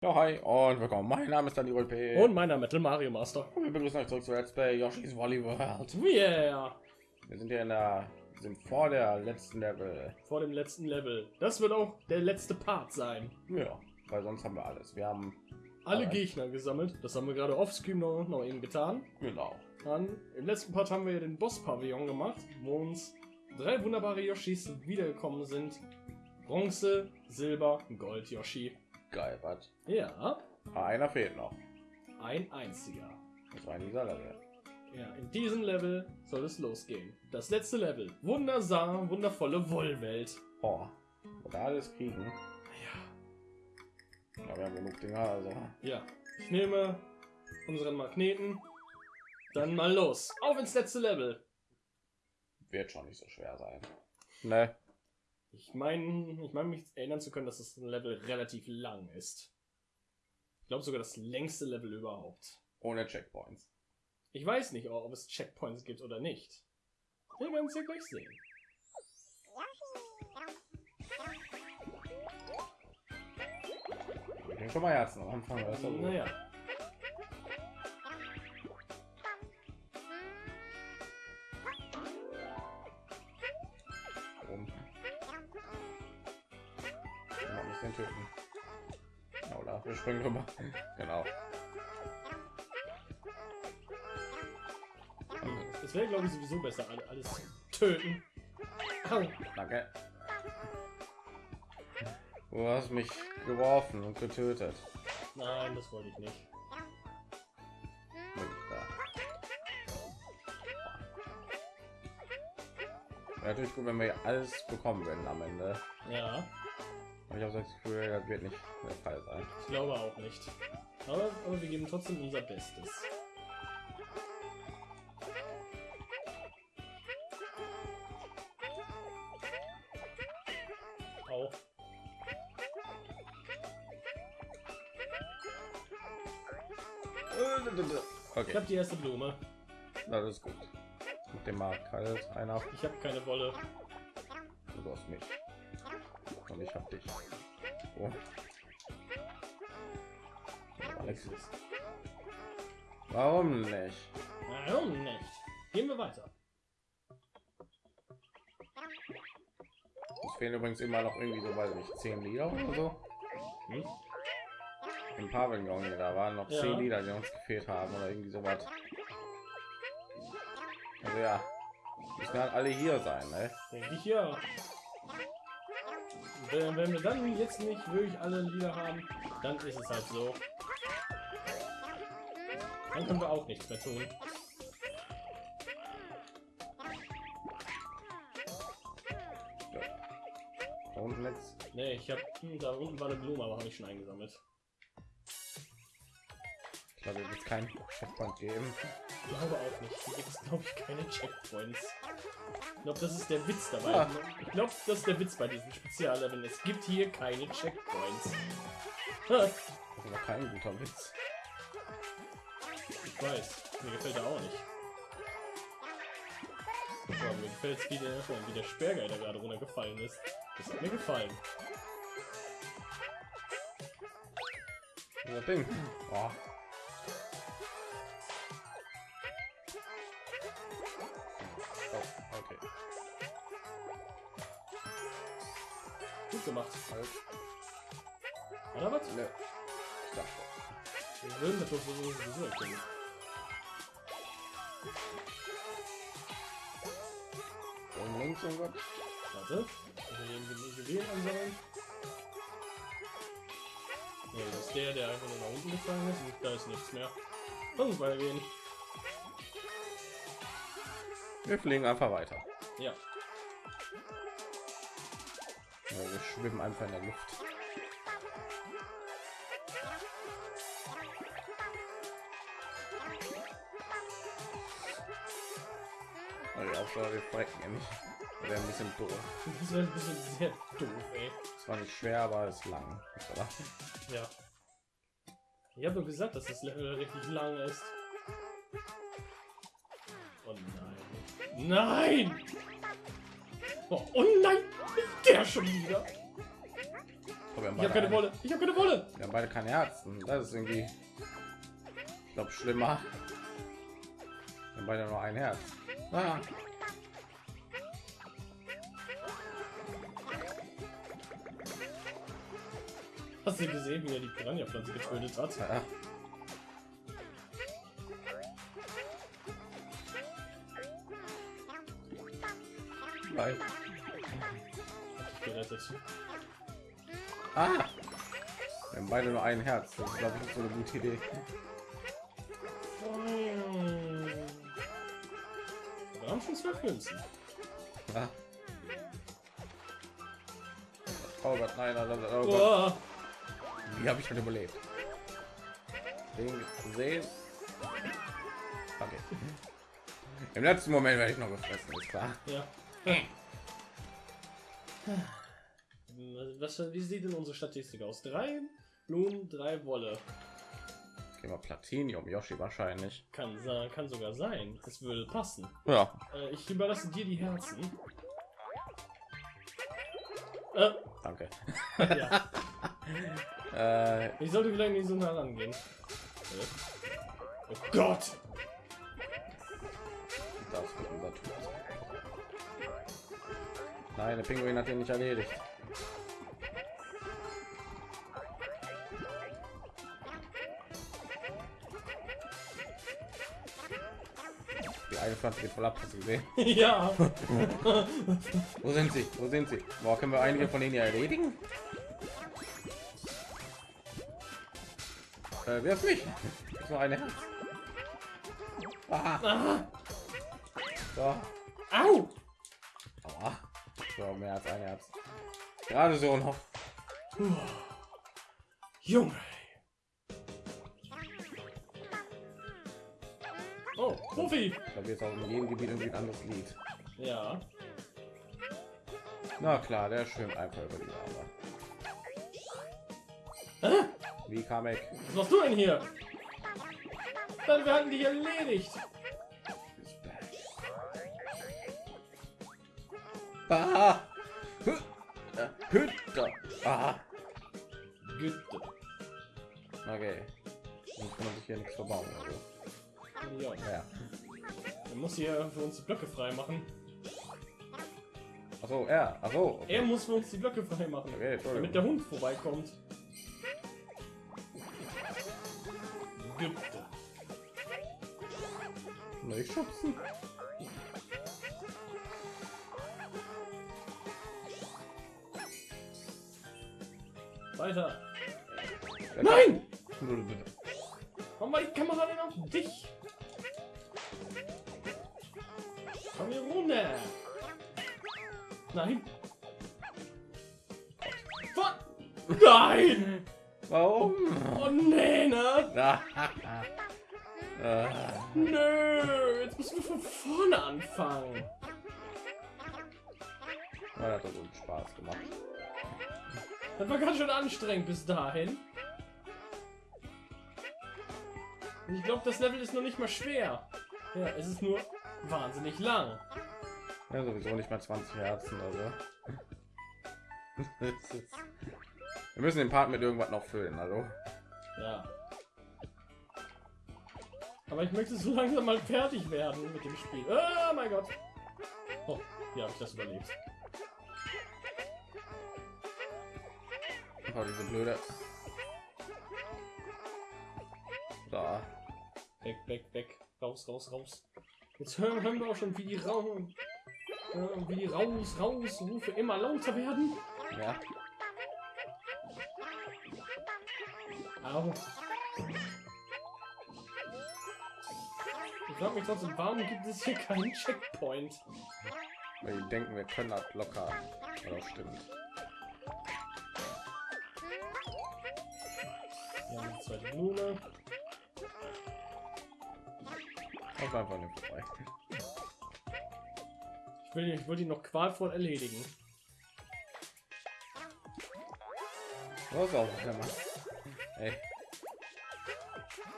Ja, hi und willkommen. Mein Name ist Daniel P. Und mein Name ist Mario Master. Und wir begrüßen euch zurück zu Let's Play Yoshi's Woolly World. Yeah! Wir sind hier in der, sind vor der letzten Level. Vor dem letzten Level. Das wird auch der letzte Part sein. Ja, weil sonst haben wir alles. Wir haben Alle Alright. Gegner gesammelt. Das haben wir gerade offscreen noch, noch eben getan. genau. Dann im letzten Part haben wir den Boss-Pavillon gemacht, wo uns drei wunderbare Yoshis wiedergekommen sind. Bronze, Silber, Gold Yoshi. Geil, was? Ja, Einer fehlt noch. ein einziger. Das war in dieser Level. Ja, in diesem Level soll es losgehen. Das letzte Level. Wundersam, wundervolle Wollwelt. Oh, da alles kriegen. Ja, Ja, wir haben genug Dinger, also. Ja, ich nehme unseren Magneten. Dann mal los. Auf ins letzte Level. Wird schon nicht so schwer sein. Ne, Ich meine, ich meine mich erinnern zu können, dass ein Level relativ lang ist. Ich glaube sogar das längste Level überhaupt. ohne Checkpoints. Ich weiß nicht, ob es Checkpoints gibt oder nicht. Wir werden es ja gleich sehen. Ich bin schon mal Herzen am Anfang. Das. Naja, töten. Oder wir springen rüber. Genau. es wäre glaube ich sowieso besser, alle- alles töten. Au. Danke. Du hast mich geworfen und getötet. Nein, das wollte ich nicht. Wäre natürlich gut, wenn wir alles bekommen würden am Ende. Ja, ich habe das Gefühl, das wird nicht der Fall sein. ich glaube auch nicht. Aber, aber wir geben trotzdem unser Bestes. Auch. Ich Okay, habe die erste Blume. das ist gut. Mit dem Markt halt einer. Ich habe keine Wolle. Du hast mich. Und ich hab dich. Oh. Alex. Warum nicht? Warum nicht? Gehen wir weiter. Es fehlen übrigens immer noch irgendwie so, weiß nicht, zehn Lieder oder so. Hm? Im Pavillon da waren noch Ja. zehn Lieder, die uns gefehlt haben oder irgendwie so was. Also ja, müssen halt alle hier sein, ne? Denke ich ja. Wenn, wenn wir dann jetzt nicht wirklich alle Lieder haben, dann ist es halt so. Dann können wir auch nichts mehr tun. Da unten jetzt. Nee, ich habe da unten war eine Blume, aber habe ich schon eingesammelt. Ich glaube, wird kein Checkpoint geben. Ich glaube auch nicht. Hier gibt es, glaube ich, keine Checkpoints. Ich glaube, das ist der Witz dabei. Ah. Ich glaube, das ist der Witz bei diesen Spezialleveln. Es gibt hier keine Checkpoints. Das ist noch kein guter Witz. Ich weiß. Mir gefällt er auch nicht. So, mir gefällt es, wie der, wie der Sperrguy gerade runtergefallen ist. Das hat mir gefallen. Das Ding. Oh. Halt. Oder was? Ne. Ich dachte. Wir würden das doch sowieso erkennen. Und links irgendwas. Warte. Also den den Juwelen ansammeln. Ja, das ist der, der einfach nur nach unten gefallen ist. Und da ist nichts mehr. Lass weitergehen. Wir fliegen einfach weiter. Ja. Ja, wir schwimmen einfach in der Luft. Also die Aufgabe, wir frecken ja nicht. Wäre ein bisschen doof. Das wäre ein bisschen sehr doof, ey. Es war nicht schwer, aber es ist lang. Oder? Ja. Ich habe gesagt, dass das Level richtig lang ist. Oh nein. Nein! Oh, oh nein! Der schon wieder! Haben Ich habe keine ein- Wolle. Ich habe keine Wolle. Wir haben beide kein Herzen. Das ist irgendwie, ich glaube, schlimmer. Wir haben beide nur ein Herz. Ah. Hast du gesehen, wie er die Piranha-Pflanze getötet hat? Ja. Nein. Gerettet. Ah! Wir haben beide nur ein Herz. Das ist, glaube ich, so eine gute Idee. Hm. Wir haben schon zwölf Münzen. Ah. Oh Gott, nein, nein, nein, oh Gott. Boah. Wie habe ich schon überlebt? Den sehen. Okay. Im letzten Moment werde ich noch gefressen, ist klar. Ja. Wie sieht denn unsere Statistik aus? Drei Blumen, drei Wolle. Okay, mal Platinium, Yoshi wahrscheinlich. Kann, kann sogar sein. Es würde passen. Ja. Äh, ich überlasse dir die Herzen. Äh, Danke. ja. Äh, Ich sollte vielleicht nicht so nah rangehen. Äh. Oh Gott! das wird unser Tod. Nein, der Pinguin hat ihn nicht erledigt. Eine Pflanze geht voll ab, hast du gesehen? ja! Wo sind sie? Wo sind sie? Boah, können wir einige von denen ja erledigen? Äh, wirf mich! Ist nur eine Herz. Ah, Ah, so. au! Aua. So, mehr als ein Herz. Gerade so noch. Junge! Oh, Profi! Ich glaube, jetzt auch in jedem Gebiet irgendwie ein anderes Lied. Ja. Na klar, der schwimmt einfach über die Lava. Hä? Wie kam ich? Was machst du denn hier? Dann werden die erledigt. Ah! Hü- äh, Hütte! Ah! Güte. Okay. Dann kann man sich hier nichts verbauen. Also. Ja. Ja. Er muss hier für uns die Blöcke frei machen. Achso, er. Achso. Er muss für uns die Blöcke frei machen. Okay, Damit der Hund vorbeikommt. Güte. Nicht schubsen. Weiter. Komm hier runter. Nein. Fuck. Nein! Warum? Oh nee, ne? Nö, jetzt müssen wir von vorne anfangen. das hat so einen Spaß gemacht. Das war ganz schön anstrengend bis dahin. Und ich glaube, das Level ist noch nicht mal schwer. Ja, es ist nur wahnsinnig lang. Ja, sowieso nicht mal 20 Herzen, also. Wir müssen den Part mit irgendwas noch füllen, also. Ja. Aber ich möchte so langsam mal fertig werden mit dem Spiel. Oh mein Gott. Oh, wie habe ich das überlebt? Oh, diese blöde. Da. Weg, weg, weg. Raus, raus, raus. Jetzt hören, hören wir auch schon, wie die Raum, äh, wie die raus, raus Rufe immer lauter werden. Ja. Au. Ich frage mich trotzdem, warum gibt es hier keinen Checkpoint? Weil die denken, wir können das locker. Aber stimmt. Wir haben zweite Blume. Auf einfach nicht vorbei. Ich will, ich will die noch qualvoll erledigen. Was auch immer. Ey,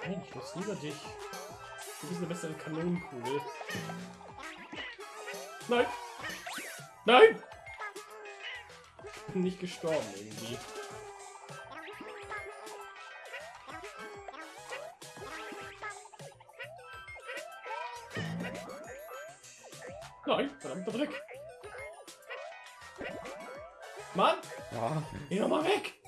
Nein, ich muss lieber dich. Du bist eine bessere Kanonenkugel. Nein! Nein! Ich bin nicht gestorben irgendwie. Nein, verdammter Dreck. Mann, Ja. geh doch mal weg.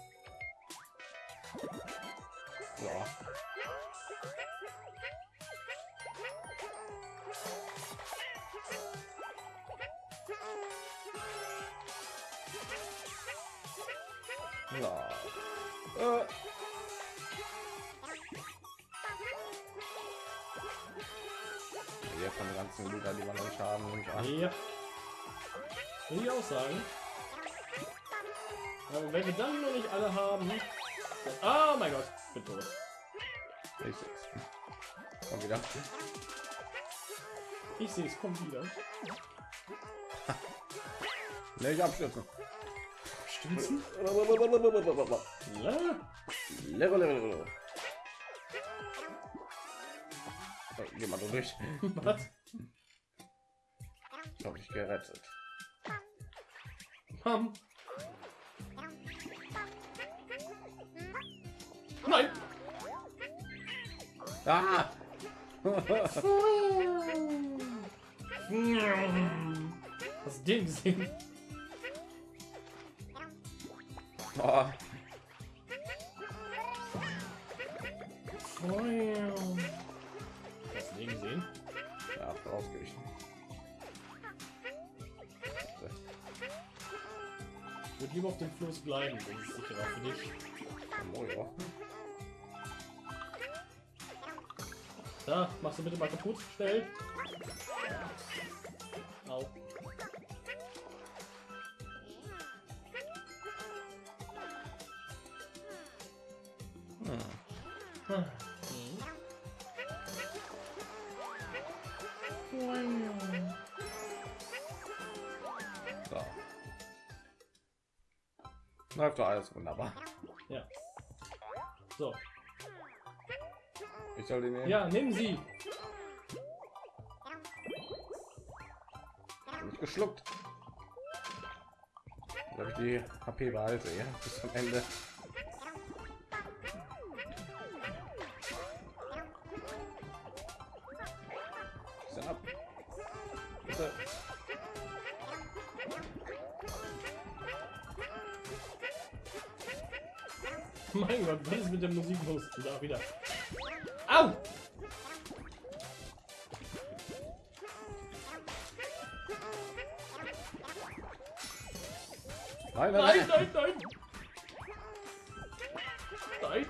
Ganzen Lieder, die man noch nicht haben nehme ich an. Ja. Will ich auch sagen. Aber wenn wir dann noch nicht alle haben. Dann, ah, mein Gott, ich bin tot. Ich seh's. Komm wieder. Ich sehe es, kommt wieder. Ne, ich abstürzen. Stützen? Level, level, level. Geh mal durch. Was? Ich habe dich gerettet. Ham. Nein! Ah! Hast du den gesehen? oh, du lieber auf dem Floß bleiben, das ist sicherer für dich. Oh, ja. Da, machst du bitte mal kaputt, schnell. Au. Läuft doch alles wunderbar. Ja. So. Ich soll den nehmen. Ja, nimm sie. Hab geschluckt. Habe ich die HP behalte, ja, bis zum Ende. Mein Gott, was ist mit der Musik los? Da wieder. Au! Nein, nein, Nein, nein. nein, nein!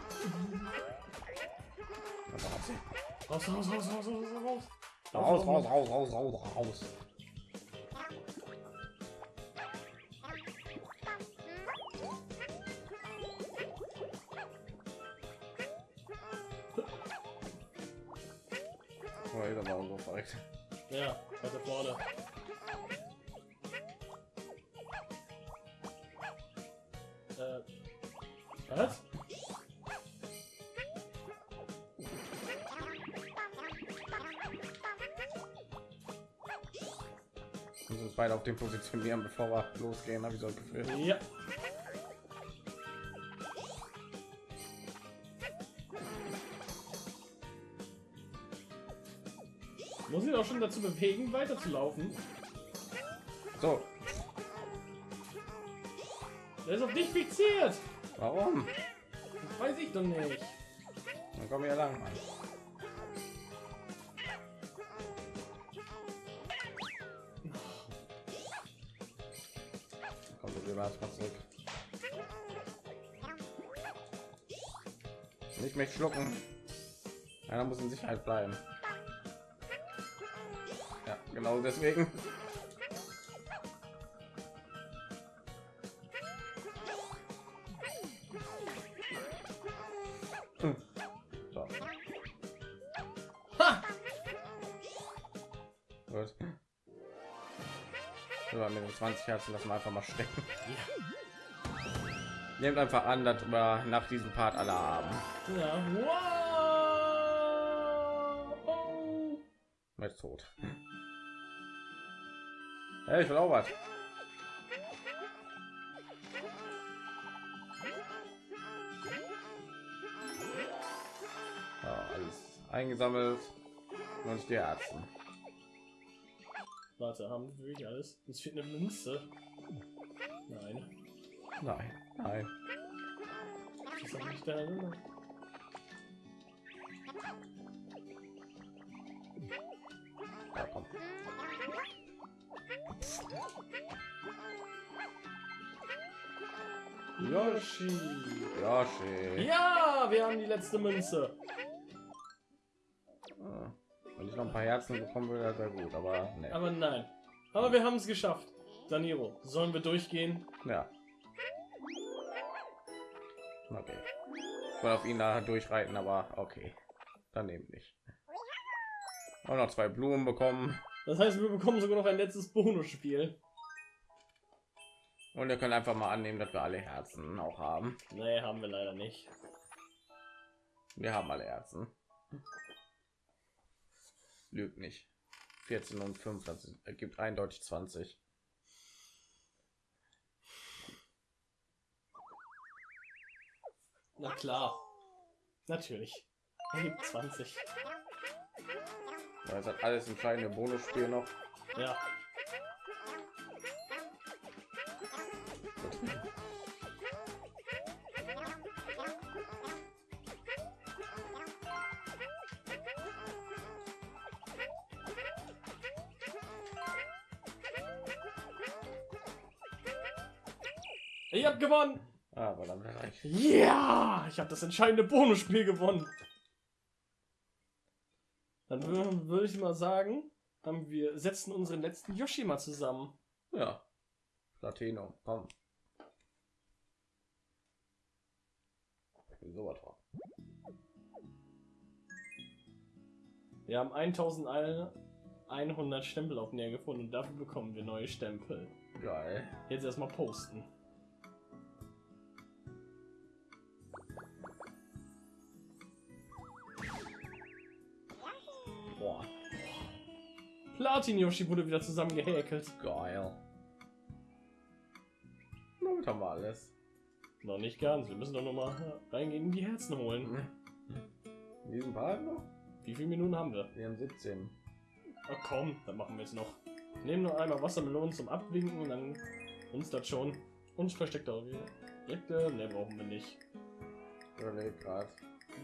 Raus, raus, raus, raus, raus, raus! Raus, raus, raus, raus, raus, raus. Uns beide auf den positionieren, bevor wir losgehen, habe ich so ein Gefühl. Ja. Muss ich auch schon dazu bewegen, weiterzulaufen? So, Der ist auf dich fixiert! warum? Das weiß ich doch nicht. Dann kommen wir lang. Mann. Komm, gehen erstmal zurück. Nicht mehr schlucken. Einer muss in Sicherheit bleiben. Ja, genau deswegen. Ja, mit den 20 Herzen lassen wir einfach mal stecken. Nehmt einfach an, dass wir nach diesem Part alle haben. Ja. Wow! Oh. Mit tot. Hey, ich will auch was. Ja, alles eingesammelt. Und die Herzen. Warte, haben wir wirklich alles? Uns fehlt eine Münze. Nein. Nein, nein. Das ist nicht da drin. Ja, komm. Yoshi. Yoshi. Ja, wir haben die letzte Münze. Ein paar Herzen bekommen würde, wäre sehr gut, aber ne. Aber nein. Aber wir haben es geschafft. Daniro, sollen wir durchgehen? Ja. Okay. Ich wollte auf ihn da durchreiten, aber okay. Dann eben nicht. Auch noch zwei Blumen bekommen. Das heißt, wir bekommen sogar noch ein letztes Bonusspiel. Und wir können einfach mal annehmen, dass wir alle Herzen auch haben. Nee, haben wir leider nicht. Wir haben alle Herzen. Lügt nicht. 14 und 5, das ergibt eindeutig 20. Na klar. Natürlich. Er gibt 20. Das hat alles entscheidende Bonusspiel noch. Ja. Ich hab gewonnen! Ah, verdammt reich. Ja, ich habe das entscheidende Bonusspiel gewonnen. Dann wür- würde ich mal sagen, haben wir setzen unseren letzten Yoshi mal zusammen. Ja. Platinum, komm. So was war. Wir haben 1100 Stempel auf näher gefunden und dafür bekommen wir neue Stempel. Geil. Jetzt erstmal posten. Platin Yoshi wurde wieder zusammen gehäkelt. geil. Damit haben wir alles. Noch nicht ganz. Wir müssen doch noch mal reingehen die Herzen holen. In diesem Part noch? Wie viele Minuten haben wir? Wir haben 17. Ach komm, dann machen wir jetzt noch. Nehmen noch einmal Wassermelonen zum Abwinken und dann uns das schon. Und versteckte Objekte, ne, brauchen wir nicht. Überleg grad.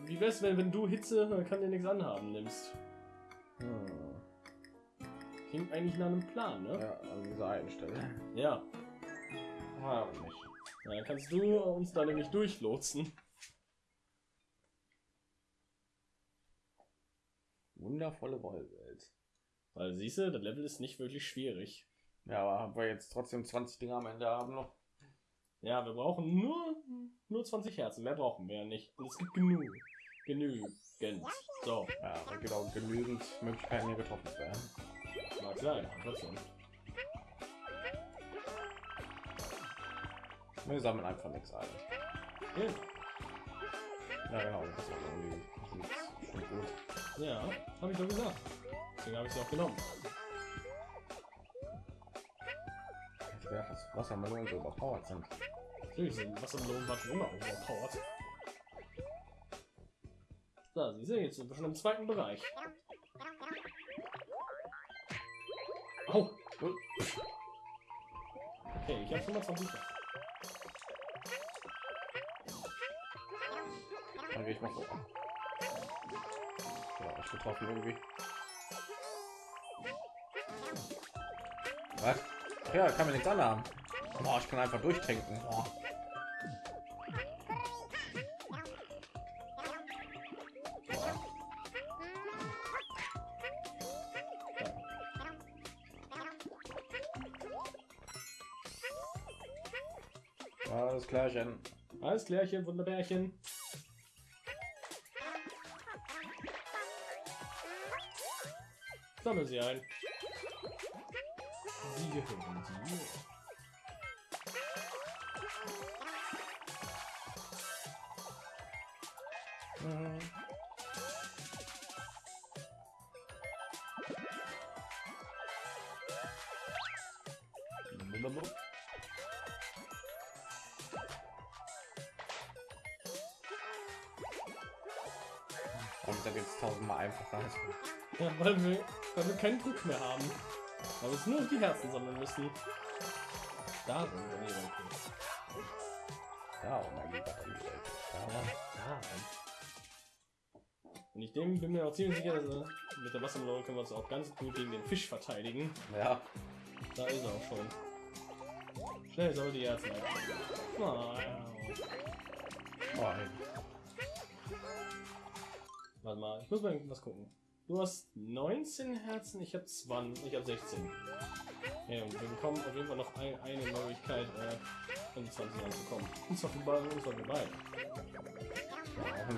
Wie wär's, wenn, wenn du Hitze, kann dir nichts anhaben, nimmst? Hm. Klingt eigentlich nach einem Plan, ne? Ja, an dieser einen Stelle. Ja. Ah, nicht. Na, Dann kannst du uns da nämlich durchlotsen. Wundervolle Wollwelt. Weil siehst du, das Level ist nicht wirklich schwierig. Ja, aber haben wir jetzt trotzdem 20 Dinger am Ende haben noch. Ja, wir brauchen nur, nur 20 Herzen. Mehr brauchen wir ja nicht. Und es gibt genug. Genügend. So, Ja, auch genügend Möglichkeiten, hier getroffen zu werden. Mag sein. aber Trotzdem. Wir sammeln einfach nichts ein. Ja. Ja, genau, das ist irgendwie schon gut. Ja, habe ich doch gesagt. Deswegen habe ich sie auch genommen. Ich werde das Wassermelonen so überpowered sind. Natürlich sind Wassermelonen schon immer overpowered. So, siehst du, jetzt sind wir schon im zweiten Bereich. Au! Okay, ich habe 25. Dann gehe ich mal so. Ja, ich getroffen irgendwie. Was? Ja, kann mir nichts anhaben. Boah, ich kann einfach durchtrinken. Boah. Klärchen. Alles klärchen, Wunderbärchen. Sammel sie ein. Sie gehören dir. Und da geht es tausendmal einfacher. Ja, weil wir, weil wir keinen Druck mehr haben. Aber es nur die Herzen sammeln müssen. Darum, nee, okay. Ja, oh mein. Ja, Ja. darum. Und ich dem bin mir auch ziemlich sicher, dass mit der Wassermelone können wir uns auch ganz gut gegen den Fisch verteidigen. ja. Da ist er auch schon. Schnell soll die Herzen ein. Oh, ey. Warte mal, ich muss mal was gucken. Du hast 19 Herzen, ich habe 20, ich habe 16. Ja, und wir bekommen auf jeden Fall noch ein, eine Möglichkeit, äh, um 20 ranzukommen. Und zwar für beide, und zwar für beide. Ja,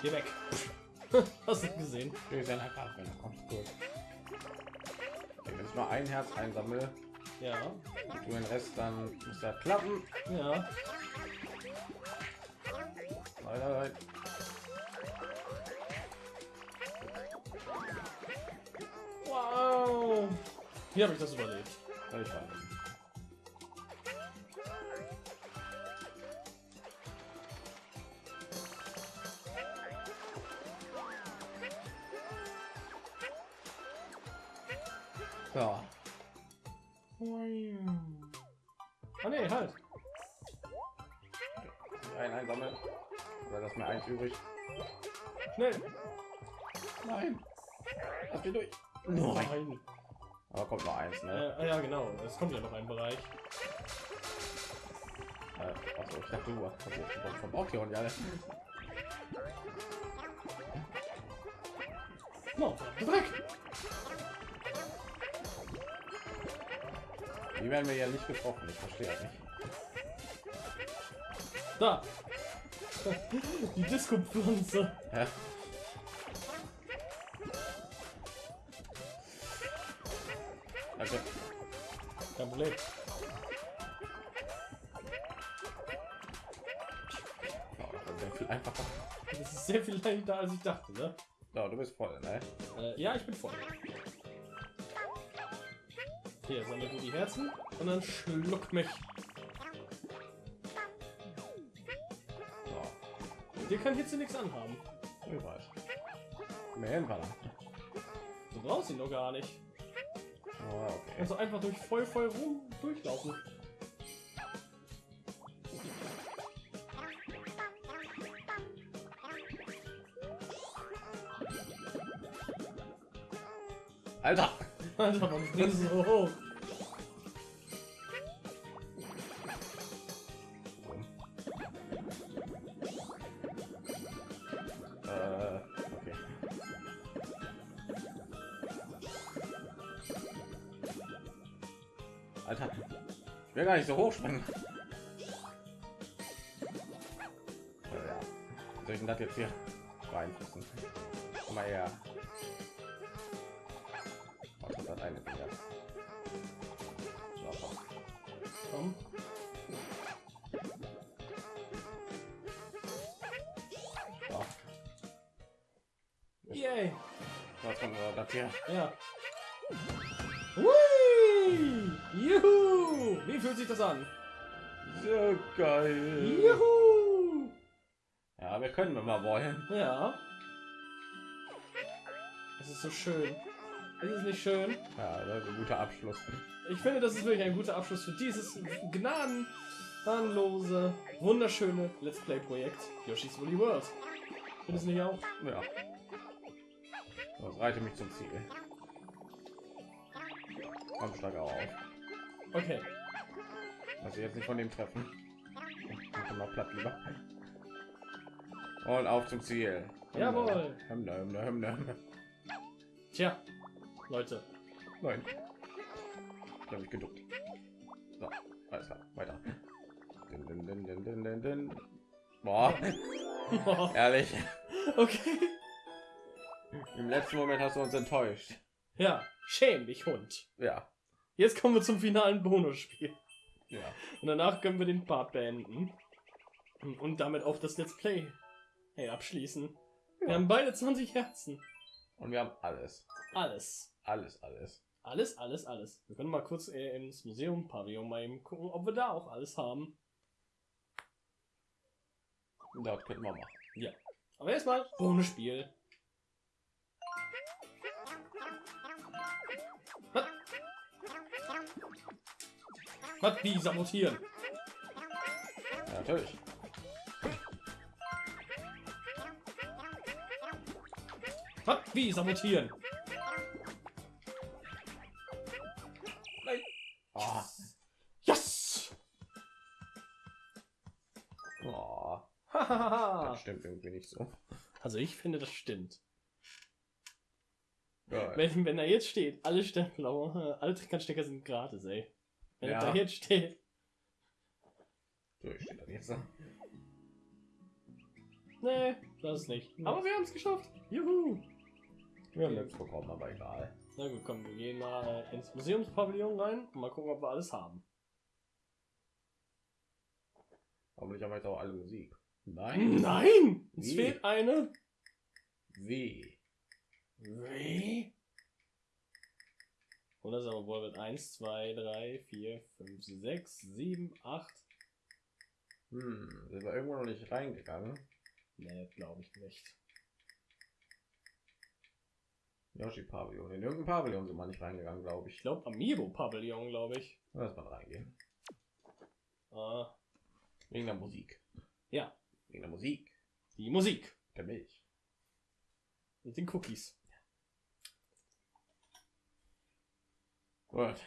Geh weg. Hast du gesehen? Wir sind einfach, wenn du kommst, gut. Okay, wenn ich nur ein Herz einsammle, Ja, und du den Rest, dann muss das klappen. ja. Weiter, weiter. Wow. Wie habe ich das überlebt? Ja, Ich weiß. Übrig. Schnell. Nein. Lass mich durch. Nein. Aber kommt noch eins, ne? Äh, ja, genau. Es kommt ja noch ein Bereich. Äh, achso, ich dachte, du hast jetzt vom Bauchtier ja alle. No, Dreck. Die werden wir ja nicht getroffen. Ich verstehe das nicht. Da. Die Disco-Pflanze. Ja. Danke. Kein Problem. Oh, das wäre viel einfacher. Das ist sehr viel leichter, als ich dachte, ne? So, du bist voll, ne? Äh, ja, ich bin voll. Hier, sammle du die Herzen und dann schluck mich. Dir kann Hitze nichts anhaben. ich weiß. Mehr hinfahren. Du brauchst ihn noch gar nicht. Oh, okay. Also einfach durch voll voll rum durchlaufen. Alter! Alter, warum springst du so hoch? Gar nicht so hoch springen. Soll ich denn das jetzt hier beeinflussen? Komm mal her. Was hat das eine? So, komm. Yay. was kommt das hier? Ja. Hui! Juhu! Wie fühlt sich das an? So geil. Juhu! Ja, wir können, wenn wir wollen. Ja. Es ist so schön. Es ist nicht schön. Ja, das ist ein guter Abschluss. Ich finde, das ist wirklich ein guter Abschluss für dieses gnadenlose, wunderschöne Let's Play-Projekt Yoshi's Woolly World. Findest du nicht auch? Ja. Das reite mich zum Ziel. Komm, schlag auf. Okay. Also jetzt nicht von dem treffen. Ich mal platt lieber. Und auf zum Ziel. Jawohl. Hymne, Hymne, Hymne. Tja, Leute. Nein. Ich habe mich geduckt. So, alles klar, weiter. Din, din, din, din. Boah, ehrlich. okay. Im letzten Moment hast du uns enttäuscht. Ja, schäm dich, Hund. Ja. Jetzt kommen wir zum finalen Bonusspiel. Ja. Und danach können wir den Part beenden. Und damit auch das Let's Play hey, abschließen. Wir Ja. haben beide 20 Herzen. Und wir haben alles. Alles. Alles, alles. Alles, alles, alles. Wir können mal kurz äh, ins Museum Pavillon mal eben gucken, ob wir da auch alles haben. Das könnten wir machen. Ja. Aber erstmal Bonusspiel. Was? Wie sabotieren? Ja, natürlich. Was? Wie sabotieren? Nein. Oh. Yes! Oh. Hahaha. Das stimmt irgendwie nicht so. also ich finde, das stimmt. Wenn, wenn da jetzt steht, alle Stempel, alle Trickernstecker sind gratis, ey. Wenn Ja. da jetzt steht, So, ich stehe da jetzt. ne? nee, das ist nicht. Aber wir haben es geschafft. Juhu. Wir haben nichts bekommen, aber egal. Na gut, komm, wir gehen mal äh, ins Museumspavillon rein und mal gucken, ob wir alles haben. Hoffentlich haben wir jetzt auch alle Musik. Nein. Nein! Uns Wie? fehlt eine. Wie? Wie? Oder sagen wir wohl mit 1, 2, 3, 4, 5, 6, 7, 8. Hm, sind wir irgendwo noch nicht reingegangen? Nee, glaube ich nicht. Yoshi Pavillon. In irgendein Pavillon sind wir nicht reingegangen, glaube Ich ich. glaube Amiibo Pavillon, glaube ich. Lass mal reingehen. Ah, Wegen der Musik. ja, Wegen der Musik. die Musik Der Milch. und den Cookies. Gut.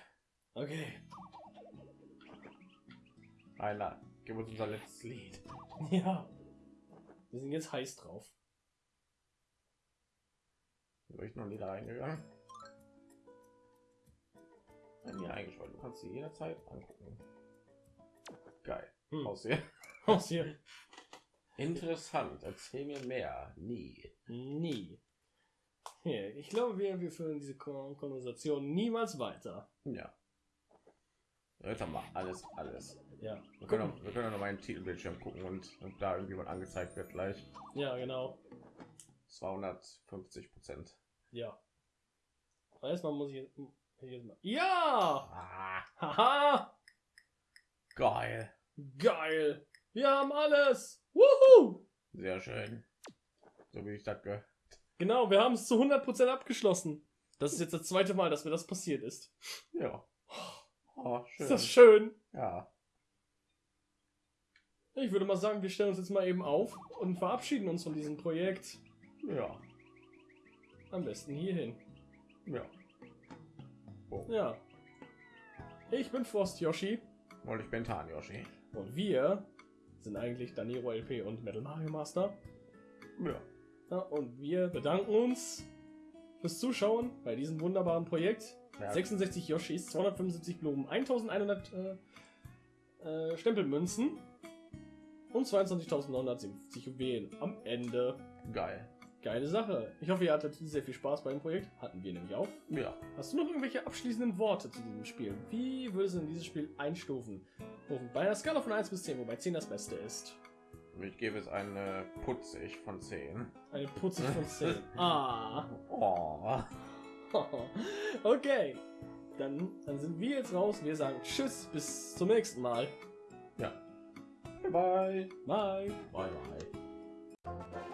Okay. Einer. Gib uns unser letztes Lied. Ja. Wir sind jetzt heiß drauf. Bin ich noch nie da reingegangen? Bei mir eingeschaltet. Du kannst sie jederzeit angucken. Geil. Hm. Aussehen. Aus hier. Interessant. Erzähl mir mehr. Nie. Nie. Hier, ich glaube, wir, wir führen diese Kon Konversation niemals weiter. Ja. Jetzt haben wir alles, alles. Ja. Wir können, auch, wir können auch noch mal einen Titelbildschirm gucken und, und da irgendwie was angezeigt wird gleich. Ja, genau. 250 Prozent. Ja. Aber erstmal muss ich jetzt, jetzt mal. Ja! Ah, Haha! geil. Geil! Wir haben alles! Wuhu! Sehr schön. So wie ich das gehört. Genau, wir haben es zu 100% abgeschlossen. Das ist jetzt das zweite Mal, dass mir das passiert ist. Ja. Oh, schön. Ist das schön? ja. Ich würde mal sagen, wir stellen uns jetzt mal eben auf und verabschieden uns von diesem Projekt. Ja. Am besten hierhin. Ja. Oh. Ja. Ich bin Frost Yoshi Und ich bin Tan Yoshi. und wir sind eigentlich Daniro LP und Metal Mario Master. Ja. Ja, und wir bedanken uns fürs Zuschauen bei diesem wunderbaren Projekt. ja. 66 Yoshis, 275 Blumen, 1100 äh, äh, Stempelmünzen und 22.970 Juwelen am Ende. Geil. Geile Sache. Ich hoffe, ihr hattet sehr viel Spaß beim Projekt. Hatten wir nämlich auch. Ja. Hast du noch irgendwelche abschließenden Worte zu diesem Spiel? Wie würdest du in dieses Spiel einstufen? Bei einer Skala von 1 bis 10, wobei 10 das Beste ist. Ich gebe es eine putzig von 10. Eine putzig von 10. ah. Oh. okay. Dann, dann sind wir jetzt raus. Wir sagen Tschüss, bis zum nächsten Mal. Ja. Bye bye. Bye. Bye bye.